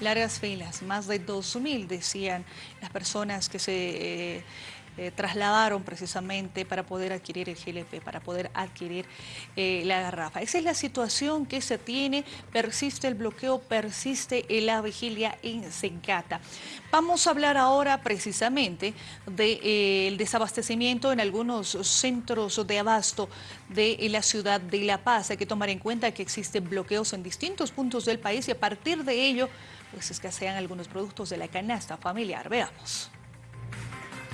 Largas filas, más de 2.000 decían las personas que se... Eh, eh, trasladaron precisamente para poder adquirir el GLP, para poder adquirir eh, la garrafa. Esa es la situación que se tiene, persiste el bloqueo, persiste la vigilia en Sencata. Vamos a hablar ahora precisamente del de, desabastecimiento en algunos centros de abasto de la ciudad de La Paz. Hay que tomar en cuenta que existen bloqueos en distintos puntos del país y a partir de ello pues escasean algunos productos de la canasta familiar. Veamos.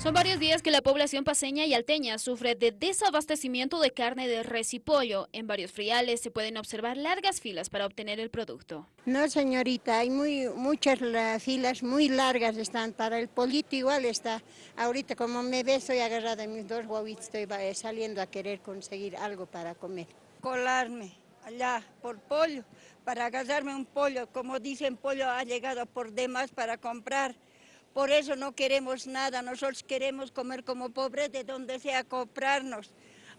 Son varios días que la población paseña y alteña sufre de desabastecimiento de carne de res y pollo. En varios friales se pueden observar largas filas para obtener el producto. No, señorita, hay muy, muchas filas muy largas están. Para el pollito igual está. Ahorita como me ve, estoy agarrada en mis dos huevitos, estoy saliendo a querer conseguir algo para comer. Colarme allá por pollo, para agarrarme un pollo. Como dicen, pollo ha llegado por demás para comprar. Por eso no queremos nada, nosotros queremos comer como pobres de donde sea comprarnos.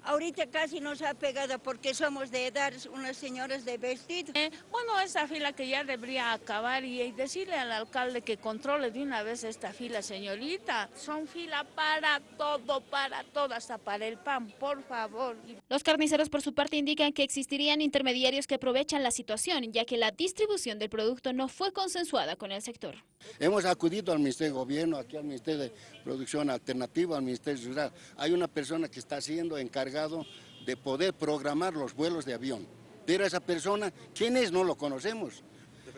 Ahorita casi nos ha pegado porque somos de edad unas señoras de vestido. Eh, bueno, esa fila que ya debería acabar y, decirle al alcalde que controle de una vez esta fila, señorita. Son fila para todo, para todo, hasta para el pan, por favor. Los carniceros por su parte indican que existirían intermediarios que aprovechan la situación, ya que la distribución del producto no fue consensuada con el sector. Hemos acudido al Ministerio de Gobierno, aquí al Ministerio de Producción Alternativa, al Ministerio Rural. Hay una persona que está siendo encargado de poder programar los vuelos de avión. Pero esa persona, ¿quién es? No lo conocemos.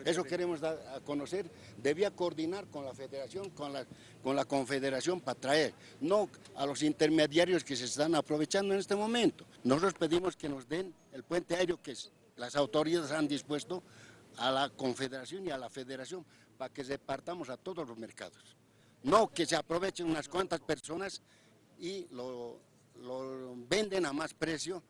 Eso queremos dar a conocer. Debía coordinar con la federación, con la, con la confederación para traer, no a los intermediarios que se están aprovechando en este momento. Nosotros pedimos que nos den el puente aéreo que las autoridades han dispuesto a la confederación y a la federación para que repartamos a todos los mercados. No que se aprovechen unas cuantas personas y lo, lo venden a más precio